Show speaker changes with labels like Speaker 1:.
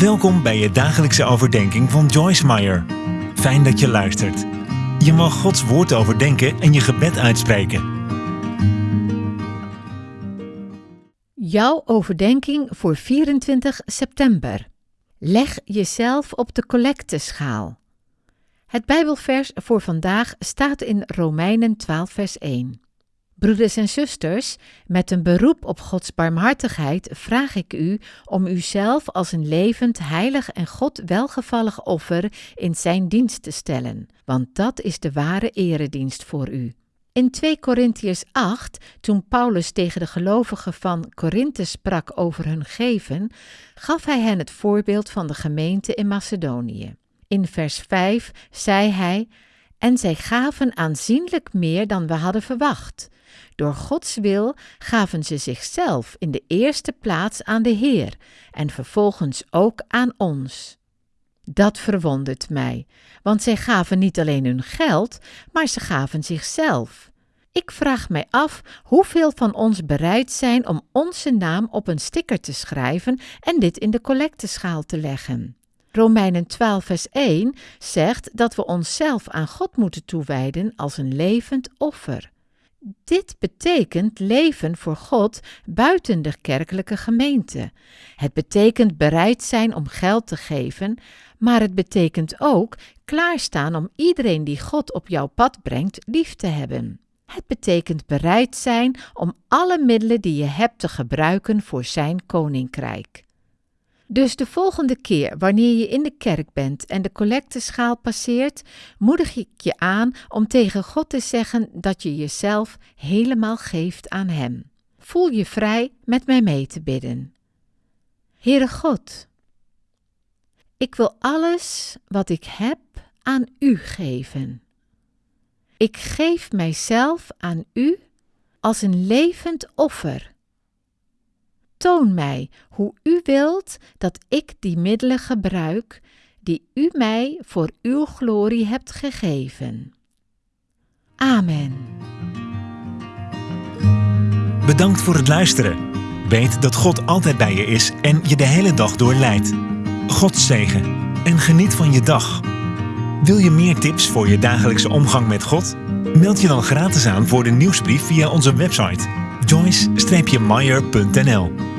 Speaker 1: Welkom bij je dagelijkse overdenking van Joyce Meyer. Fijn dat je luistert. Je mag Gods woord overdenken en je gebed uitspreken.
Speaker 2: Jouw overdenking voor 24 september. Leg jezelf op de collecteschaal. Het Bijbelvers voor vandaag staat in Romeinen 12, vers 1. Broeders en zusters, met een beroep op Gods barmhartigheid vraag ik u om uzelf als een levend, heilig en God welgevallig offer in Zijn dienst te stellen, want dat is de ware eredienst voor u. In 2 Korintiërs 8, toen Paulus tegen de gelovigen van Korinthe sprak over hun geven, gaf hij hen het voorbeeld van de gemeente in Macedonië. In vers 5 zei hij: En zij gaven aanzienlijk meer dan we hadden verwacht. Door Gods wil gaven ze zichzelf in de eerste plaats aan de Heer en vervolgens ook aan ons. Dat verwondert mij, want zij gaven niet alleen hun geld, maar ze gaven zichzelf. Ik vraag mij af hoeveel van ons bereid zijn om onze naam op een sticker te schrijven en dit in de collecteschaal te leggen. Romeinen 12, vers 1 zegt dat we onszelf aan God moeten toewijden als een levend offer. Dit betekent leven voor God buiten de kerkelijke gemeente. Het betekent bereid zijn om geld te geven, maar het betekent ook klaarstaan om iedereen die God op jouw pad brengt lief te hebben. Het betekent bereid zijn om alle middelen die je hebt te gebruiken voor Zijn koninkrijk. Dus de volgende keer wanneer je in de kerk bent en de collecteschaal passeert, moedig ik je aan om tegen God te zeggen dat je jezelf helemaal geeft aan Hem. Voel je vrij met mij mee te bidden. Heere God, ik wil alles wat ik heb aan U geven. Ik geef mijzelf aan U als een levend offer Toon mij hoe u wilt dat ik die middelen gebruik die u mij voor uw glorie hebt gegeven. Amen.
Speaker 1: Bedankt voor het luisteren. Weet dat God altijd bij je is en je de hele dag door leidt. God zegen en geniet van je dag. Wil je meer tips voor je dagelijkse omgang met God? Meld je dan gratis aan voor de nieuwsbrief via onze website joyce-meyer.nl